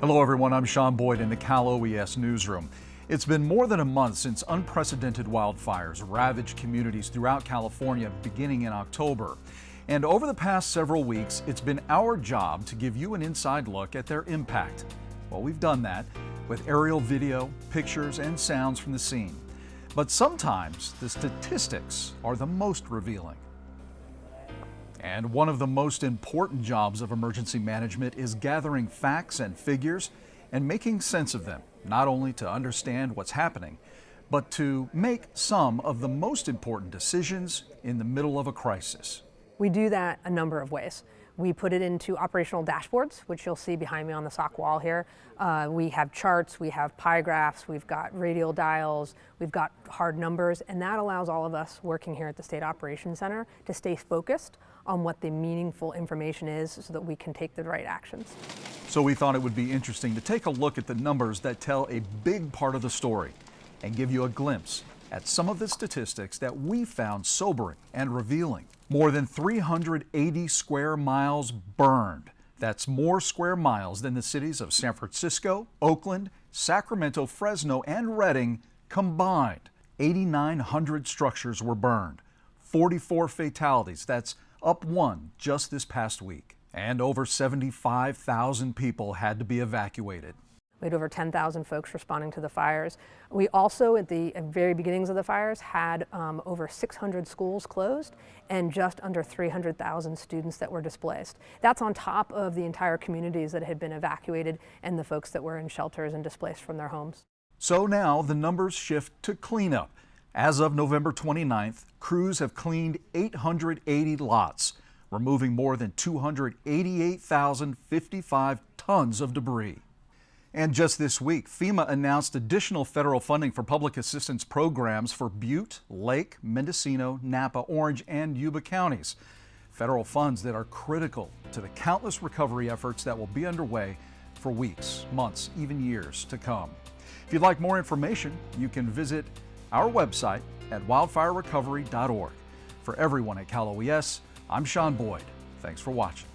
Hello everyone, I'm Sean Boyd in the Cal OES newsroom. It's been more than a month since unprecedented wildfires ravaged communities throughout California beginning in October. And over the past several weeks, it's been our job to give you an inside look at their impact. Well, we've done that with aerial video, pictures, and sounds from the scene. But sometimes the statistics are the most revealing. And one of the most important jobs of emergency management is gathering facts and figures and making sense of them, not only to understand what's happening, but to make some of the most important decisions in the middle of a crisis. We do that a number of ways. We put it into operational dashboards, which you'll see behind me on the SOC wall here. Uh, we have charts, we have pie graphs, we've got radial dials, we've got hard numbers, and that allows all of us working here at the State Operations Center to stay focused on what the meaningful information is so that we can take the right actions. So we thought it would be interesting to take a look at the numbers that tell a big part of the story and give you a glimpse at some of the statistics that we found sobering and revealing. More than 380 square miles burned. That's more square miles than the cities of San Francisco, Oakland, Sacramento, Fresno, and Redding combined. 8,900 structures were burned. 44 fatalities. That's up one just this past week. And over 75,000 people had to be evacuated. We had over 10,000 folks responding to the fires. We also, at the very beginnings of the fires, had um, over 600 schools closed and just under 300,000 students that were displaced. That's on top of the entire communities that had been evacuated and the folks that were in shelters and displaced from their homes. So now the numbers shift to cleanup. As of November 29th, crews have cleaned 880 lots, removing more than 288,055 tons of debris. And just this week, FEMA announced additional federal funding for public assistance programs for Butte, Lake, Mendocino, Napa, Orange, and Yuba counties. Federal funds that are critical to the countless recovery efforts that will be underway for weeks, months, even years to come. If you'd like more information, you can visit our website at wildfirerecovery.org. For everyone at Cal OES, I'm Sean Boyd. Thanks for watching.